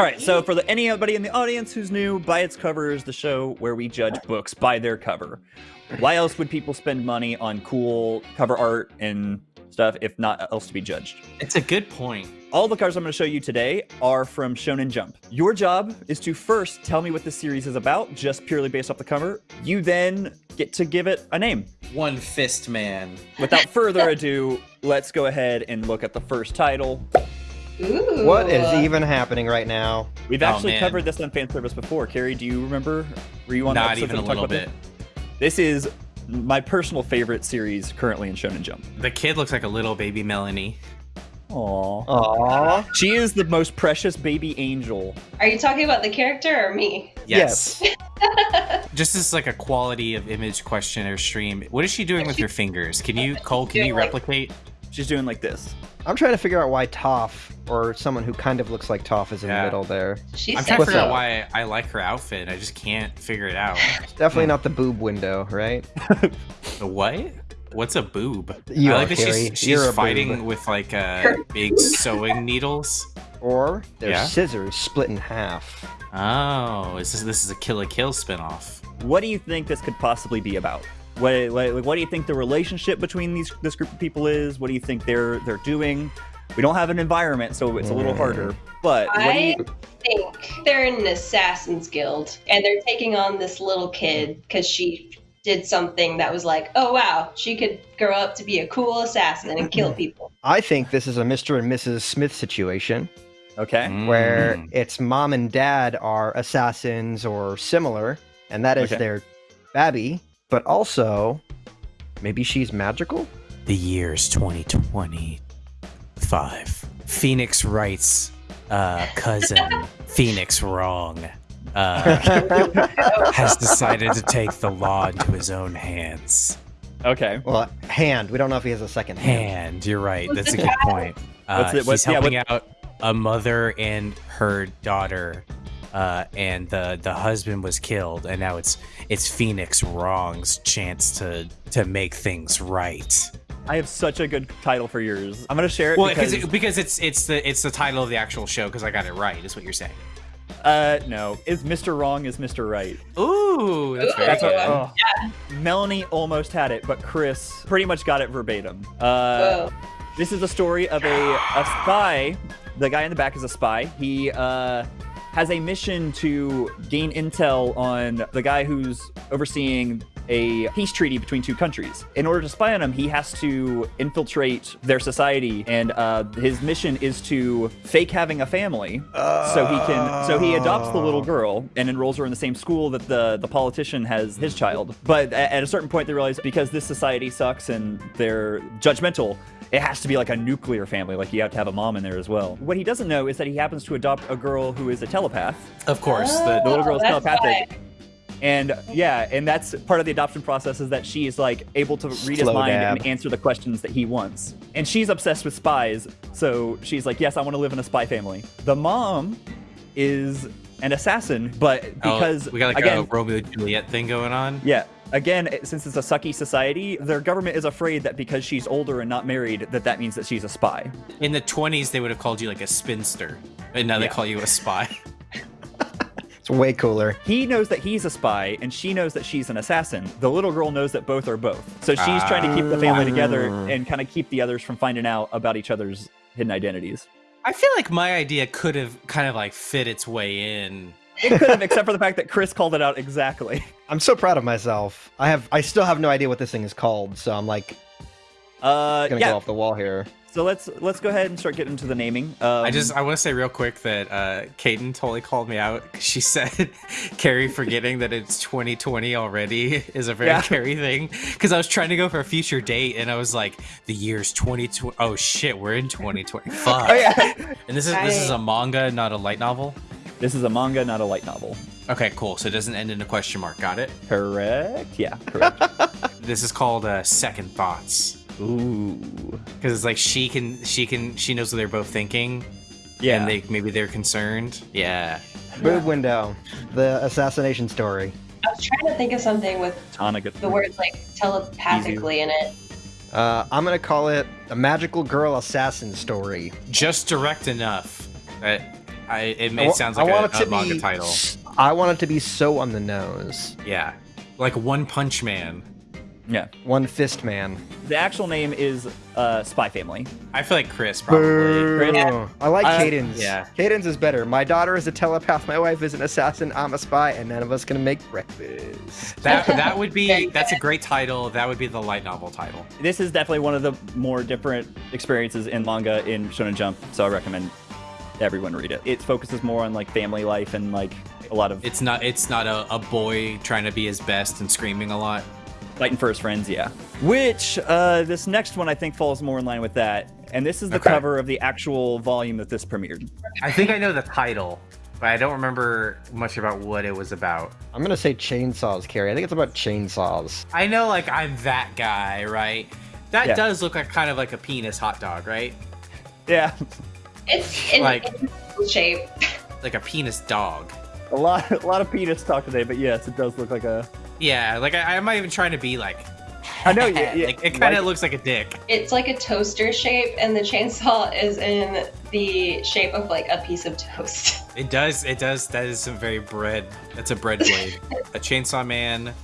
All right, so for the, anybody in the audience who's new, By Its Cover is the show where we judge books by their cover. Why else would people spend money on cool cover art and stuff if not else to be judged? It's a good point. All the covers I'm going to show you today are from Shonen Jump. Your job is to first tell me what the series is about, just purely based off the cover. You then get to give it a name. One Fist Man. Without further ado, let's go ahead and look at the first title. Ooh. What is even happening right now? We've Oh, actually man. covered this on fan service before. Carrie, do you remember? Were you on the Not even a little bit. about This? this is my personal favorite series currently in Shonen Jump. The kid looks like a little baby Melanie. Aww. Aww. She is the most precious baby angel. Are you talking about the character or me? Yes. Just as like a quality of image question or stream, what is she doing with her fingers? Can you, Cole? Can you Doing, like- replicate? She's doing like this. I'm trying to figure out why Toph, or someone who kind of looks like Toph, is in Yeah. the middle there. She's I'm trying to figure out why I like her outfit. I just can't figure it out. It's definitely not the boob window, right? The what? What's a boob? You I like that Carrie. she's, she's fighting boob. with like uh, big sewing needles. Or there's Yeah. scissors split in half. Oh, is this this is a Kill la Kill spinoff? What do you think this could possibly be about? What, what, what do you think the relationship between these this group of people is? What do you think they're they're doing? We don't have an environment, so it's a little Mm. harder. But what do I you, think they're in an assassin's guild and they're taking on this little kid because she did something that was like, oh wow, she could grow up to be a cool assassin and kill people. I think this is a Mr. and Mrs. Smith situation okay? where Mm. it's mom and dad are assassins or similar, and that is Okay. their babby, but also maybe she's magical? The year's 2025. Phoenix Wright's, uh, cousin Phoenix wrong. Uh, has decided to take the law into his own hands. Okay. well, hand. We don't know if he has a second hand. Hand, you're right. That's a good point. Uh, What's it- what's- he's yeah, helping out a mother and her daughter, uh, and the the husband was killed, and now it's it's Phoenix Wrong's chance to to make things right. I have such a good title for yours. I'm gonna share it Well, because because because it's it's the it's the title of the actual show because I got it right. Is what you're saying? uh no, is Mr. Wrong is Mr. Right. Ooh, that's very That's what, oh. Melanie almost had it, but Chris pretty much got it verbatim. Uh, Whoa. This is the story of a, a spy. The guy in the back is a spy. He uh, has a mission to gain intel on the guy who's overseeing a peace treaty between two countries. In order to spy on him, he has to infiltrate their society, and uh, his mission is to fake having a family, so he can. So he adopts the little girl and enrolls her in the same school that the the politician has his child. But a- at a certain point, they realize because this society sucks and they're judgmental, it has to be like a nuclear family. Like you have to have a mom in there as well. What he doesn't know is that he happens to adopt a girl who is a telepath, Of course, the, oh, the little Oh, girl's that's telepathic. why. And yeah, and that's part of the adoption process is that she is like able to read his mind dab. and answer the questions that he wants. And she's obsessed with spies, so she's like, "Yes, I want to live in a spy family." The mom is an assassin, but oh, because we got like again, a Romeo and Juliet thing going on. yeah. Again, since it's a sucky society, their government is afraid that because she's older and not married, that that means that she's a spy. In the 20s, they would have called you like a spinster, and now they call you a spy. It's way cooler. He knows that he's a spy, and she knows that she's an assassin. The little girl knows that both are both. So she's trying to keep the family together Ah. and kind of keep the others from finding out about each other's hidden identities. I feel like my idea could have kind of like fit its way in. It could have, except for the fact that Chris called it out exactly. I'm so proud of myself. I have I still have no idea what this thing is called, so I'm like Uh, gonna yeah. go off the wall here. So let's let's go ahead and start getting into the naming. Um, I just I want to say real quick that uh Kaden totally called me out. She said Carrie forgetting that it's 2020 already is a very Yeah. Carrie thing. Because I was trying to go for a future date and I was like, the year's 2020. Oh shit, we're in 2020. Fuck. Oh yeah. And this is this is a manga, not a light novel. This is a manga, not a light novel. Okay, cool. So it doesn't end in a question mark. Got it. Correct. Yeah. Correct. This is called uh, Second Thoughts Ooh. because it's like she can she can she knows what they're both thinking. Yeah. And they maybe they're concerned. Yeah. Boob window. The assassination story. I was trying to think of something with Tanaga. the words like telepathically in it. Uh, I'm gonna call it a magical girl assassin story. Just direct enough. that I it, it wa- sounds I like want a, it to a manga be- title. I want it to be so on the nose. Yeah, like One Punch Man. Yeah. One Fist Man. The actual name is uh, Spy Family. I feel like Chris probably. Boo. I like Uh, Cadence. yeah. Cadence is better. My daughter is a telepath. My wife is an assassin. I'm a spy, and none of us gonna make breakfast. That that would be that's a great title. That would be the light novel title. This is definitely one of the more different experiences in manga in Shonen Jump, so I recommend everyone read it. It focuses more on like family life and like a lot of It's not it's not a, a boy trying to be his best and screaming a lot. fighting for his friends, yeah. Which uh, this next one I think falls more in line with that, and this is the Okay. cover of the actual volume that this premiered. I think I know the title, but I don't remember much about what it was about. I'm gonna say chainsaws, Carrie. I think it's about chainsaws. I know like I'm that guy, right? That Yeah. does look like kind of like a penis hot dog, right? Yeah, It's in, Like- in shape. Like a penis dog. a lot, a lot of penis talk today, but yes, it does look like a. Yeah, like I, I'm not even trying to be like. I know, yeah, yeah, like, it kind of like- looks like a dick. It's like a toaster shape, and the chainsaw is in the shape of like a piece of toast. It does. It does. That is some very bread. That's a bread blade. a chainsaw man.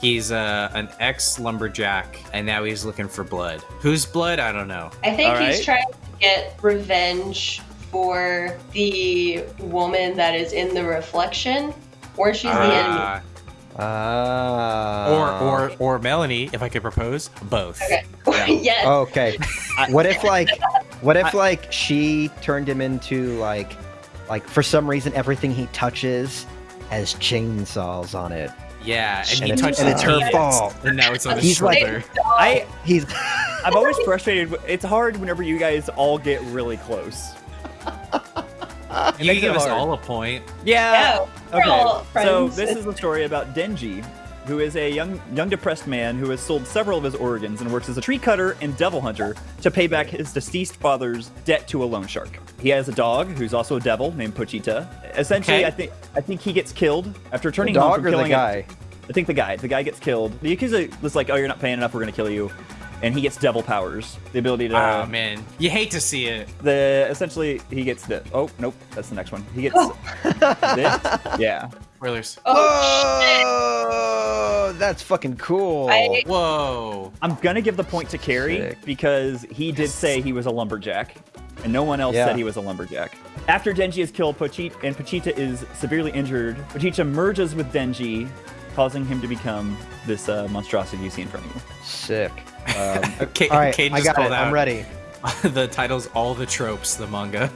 He's uh, an ex lumberjack, and now he's looking for blood. Whose blood? I don't know. I think All he's right. trying to get revenge for the woman that is in the reflection, or she's the enemy. Uh, Ah. or or or Melanie, if I could propose, both. Okay. Yeah. yes. Okay. what if like, what if like she turned him into like, like for some reason everything he touches has chainsaws on it. Yeah, and, And he it's- touched and the it's her penis, fault. and now it's on his He's like- shoulder. I, He's. I'm always frustrated. It's hard whenever you guys all get really close. you makes give us hard. all a point. Yeah. Yeah, we're all Okay. So this is a story about Denji, who is a young, young depressed man who has sold several of his organs and works as a tree cutter and devil hunter to pay back his deceased father's debt to a loan shark. He has a dog who's also a devil named Pochita. Essentially, Okay. I think I think he gets killed after The turning home dog from or the killing a- guy? I think the guy. The guy gets killed. The Yakuza was like, "Oh, you're not paying enough. We're gonna kill you," and he gets devil powers, the ability to. Oh man, you hate to see it. the essentially he gets the. Oh nope, that's the next one. He gets oh. this. Yeah. Spoilers. Oh, shit. Whoa! That's fucking cool. I- Whoa. I'm gonna give the point to Carrie Sick. because he did say he was a lumberjack, and no one else Yeah. said he was a lumberjack. After Denji is killed, Pochita and Pochita is severely injured. Pochita merges with Denji, causing him to become this uh, monstrosity you see in front of you. Sick. Um, Kate, all right, Kate I just got called it. out. I'm ready. the title's all the tropes. The manga.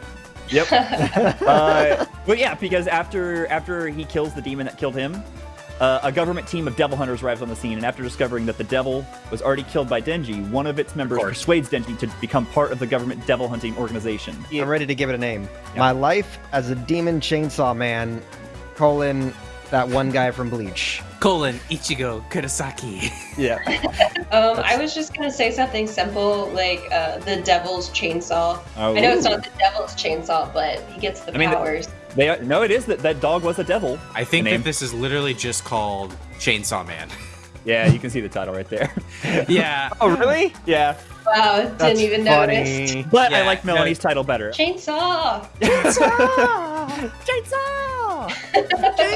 Yep. uh, but yeah, because after after he kills the demon that killed him, uh, a government team of devil hunters arrives on the scene, and after discovering that the devil was already killed by Denji, one of its members course. persuades Denji to become part of the government devil hunting organization. I'm ready to give it a name. Yeah. My life as a demon chainsaw man, colon that one guy from Bleach. Colon Ichigo Kurosaki. Yeah. Um, I was just gonna say something simple like uh, the devil's chainsaw. Oh, I know it's not the devil's chainsaw, but he gets the I mean, the- powers. They are, no, it is that that dog was a devil. I think that this is literally just called Chainsaw Man. Yeah, you can see the title right there. yeah. Oh, really? yeah, Wow, didn't That's even notice. funny. but I Yeah, like no. Melanie's title better. Chainsaw. Chainsaw! Chainsaw.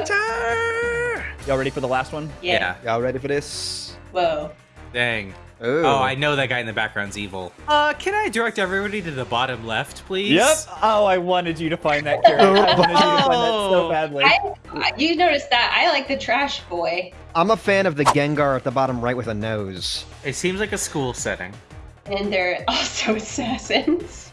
Chainsaw. Y'all ready for the last one? Yeah. Y'all ready for this? Whoa. Dang. Ooh. Oh, I know that guy in the background's evil. Uh, can I direct everybody to the bottom left, please? Yep. Oh, I wanted you to find that character. I wanted you to find that so Oh. badly. I, I- you noticed that? I like the trash boy. I'm a fan of the Gengar at the bottom right with a nose. It seems like a school setting. And they're also assassins.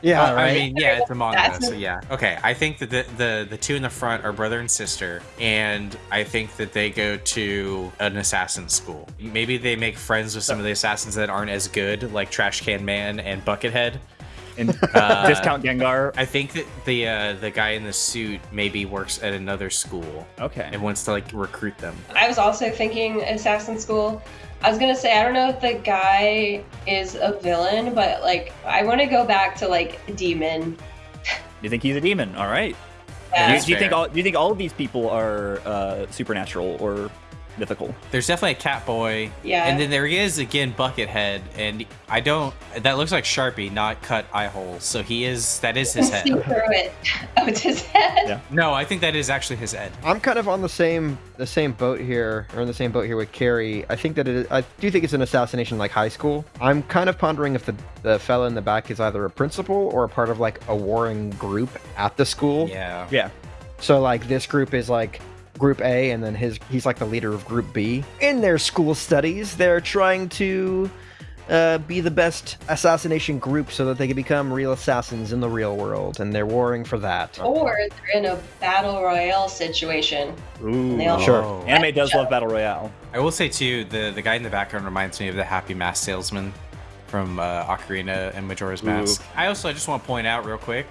Yeah, Uh, right. I mean, yeah, it's a manga, so yeah. Okay, I think that the, the the two in the front are brother and sister, and I think that they go to an assassin school. Maybe they make friends with some of the assassins that aren't as good, like Trash Can Man and Buckethead. And Uh, discount Gengar. I think that the uh, the guy in the suit maybe works at another school Okay. and wants to like recruit them. I was also thinking assassin school. I was gonna say I don't know if the guy is a villain, but like I want to go back to like demon. You think he's a demon? All right. Yeah. Do you, That's do you think all do you think all of these people are uh, supernatural or mythical. There's definitely a cat boy. Yeah. And then there is again Buckethead, and I don't. That looks like Sharpie, not cut eye holes. So he is. That is his See head. through it. Oh, it's his head. Yeah. No, I think that is actually his head. I'm kind of on the same the same boat here, or in the same boat here with Carrie. I think that it is, I do think it's an assassination like high school. I'm kind of pondering if the the fella in the back is either a principal or a part of like a warring group at the school. Yeah. Yeah. So like this group is like group A and then his he's like the leader of group B. In their school studies, they're trying to uh, be the best assassination group so that they can become real assassins in the real world and they're warring for that. Or they're in a battle royale situation. Ooh. They all- Sure. Oh. Anime does love battle royale. I will say too, the the guy in the background reminds me of the Happy Mask salesman from uh, Ocarina and Majora's Ooh. Mask. I also I just want to point out real quick,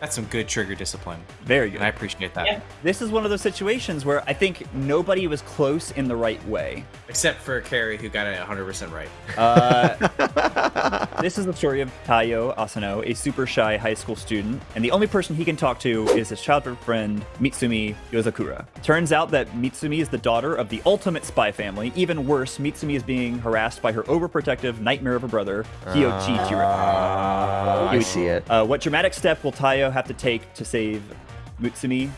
that's some good trigger discipline, Very good. and I appreciate that. Yeah. This is one of those situations where I think nobody was close in the right way. Except for Carrie, who got it 100% right. Uh, this is the story of Taiyo Asano, a super shy high school student, and the only person he can talk to is his childhood friend Mutsumi Yozakura. Turns out that Mutsumi is the daughter of the ultimate spy family. Even worse, Mutsumi is being harassed by her overprotective nightmare of a brother, Kyoichiro. Ah, I see it. Uh, what dramatic step will Taiyo have to take to save Mutsumi?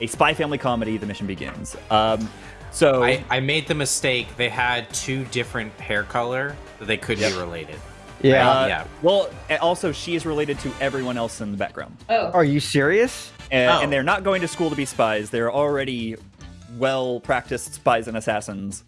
A spy family comedy, The Mission Begins. Um, so, I, I made the mistake. They had two different hair color that they couldn't Yep. be related. Yeah. uh, yeah. Well, also, she is related to everyone else in the background. Oh, Are you serious? And, Oh. and they're not going to school to be spies. They're already well practiced spies and assassins.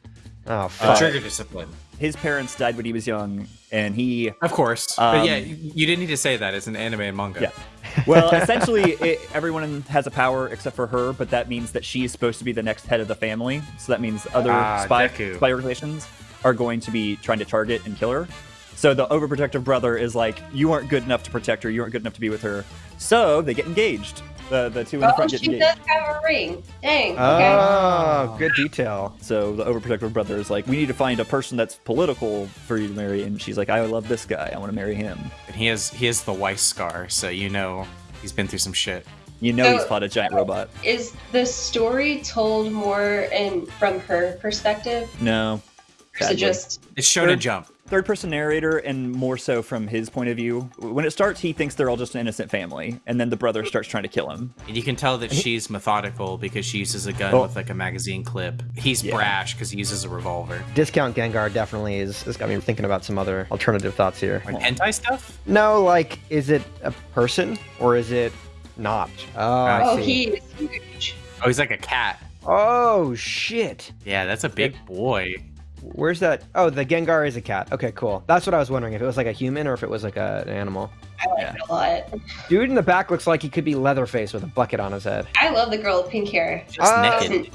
Oh Uh, fuck. Trigger discipline. His parents died when he was young, and he Of course. Um, but yeah, you, didn't need to say that. It's an anime and manga. Yeah. well, essentially, it, everyone has a power except for her, but that means that she's supposed to be the next head of the family. So that means other Ah, spy, Deku. spy organizations are going to be trying to target and kill her. So the overprotective brother is like, you aren't good enough to protect her. You aren't good enough to be with her. So they get engaged. The the two in the oh front get she engaged. does have a ring. Dang. Ah, okay. Oh, good detail. So the overprotective brother is like, we need to find a person that's political for you to marry. And she's like, I love this guy. I want to marry him. And he has he has the wife scar, so you know he's been through some shit. You know So- he's fought a giant robot. Is the story told more in from her perspective? No. Or is Sadly. it just It's show to Third- jump. Third person narrator and more so from his point of view. When it starts, he thinks they're all just an innocent family, and then the brother starts trying to kill him. And you can tell that she's methodical because she uses a gun Oh. with like a magazine clip. He's Yeah. brash because he uses a revolver. Discount Gengar definitely is. This got me thinking about some other alternative thoughts here. Like hentai stuff? No, like, is it a person or is it not? Oh, I oh see. he is huge. Oh, he's like a cat. Oh shit. Yeah, that's a big boy. Where's that? Oh, the Gengar is a cat. Okay, cool. That's what I was wondering if it was like a human or if it was like a, an animal. I like Yeah. it a lot. Dude in the back looks like he could be Leatherface with a bucket on his head. I love the girl with pink hair. Just Um, naked.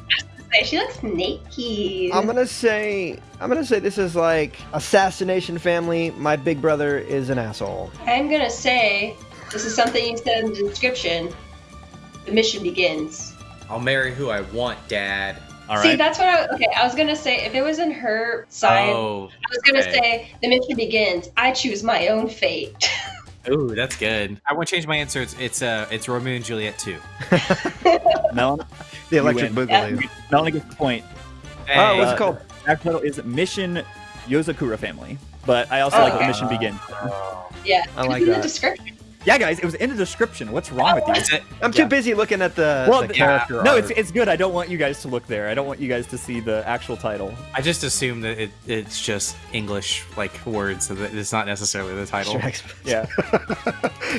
She looks naked. I'm gonna say I'm gonna say this is like assassination family. My big brother is an asshole. I'm gonna say this is something you said in the description. The mission begins. I'll marry who I want, Dad. All See, right. that's what I okay. I was gonna say if it was in her side, Oh, I was gonna okay. say the mission begins. I choose my own fate. ooh, that's good. I won't change my answer. It's it's uh it's Romeo and Juliet too. Melon, The electric electric win. boogaloo. Melon gets the point. Oh, what's Uh, it called? Actual title is Mission Yozakura Family, but I also Oh, like okay. the Mission Begin. yeah, I like in the description. Yeah, guys, it was in the description. What's wrong with you? I'm too yeah. busy looking at the, Well, the th- character. No, it's it's good. I don't want you guys to look there. I don't want you guys to see the actual title. I just assume that it, it's just English like words, so that it's not necessarily the title. Mr. X. Yeah.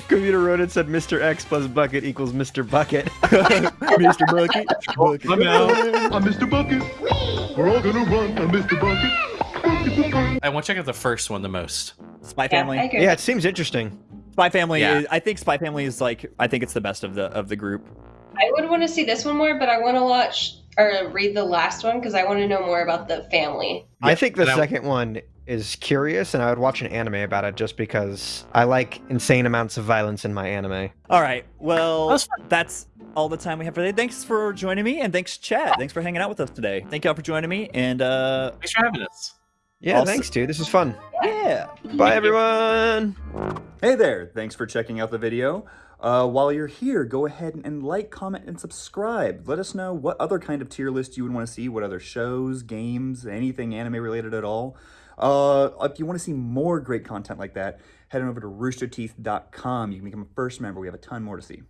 Computer wrote it said Mr. X plus bucket equals Mr. Bucket. Mr. Bucket. Bucket. I'm out. I'm Mr. Bucket. We're all gonna run. I'm Mr. Bucket. Bucket bucket. I want to check out the first one the most. Spy Yeah, Family. I yeah, it seems interesting. Spy Family. Yeah. Is, I think Spy Family is like. I think it's the best of the of the group. I would want to see this one more, but I want to watch or read the last one because I want to know more about the family. I think the and I- second one is curious, and I would watch an anime about it just because I like insane amounts of violence in my anime. All right. Well, That's that's all the time we have for today. Thanks for joining me, and thanks, Chad. Thanks for hanging out with us today. Thank y'all for joining me, and uh, Thanks for having us. Yeah, Awesome. thanks, dude. This is fun. yeah. Bye, everyone. Hey there, thanks for checking out the video. Uh, while you're here, go ahead and like, comment, and subscribe. Let us know what other kind of tier list you would want to see, what other shows, games, anything anime related at all. Uh, if you want to see more great content like that, head on over to roosterteeth.com. You can become a first member. We have a ton more to see.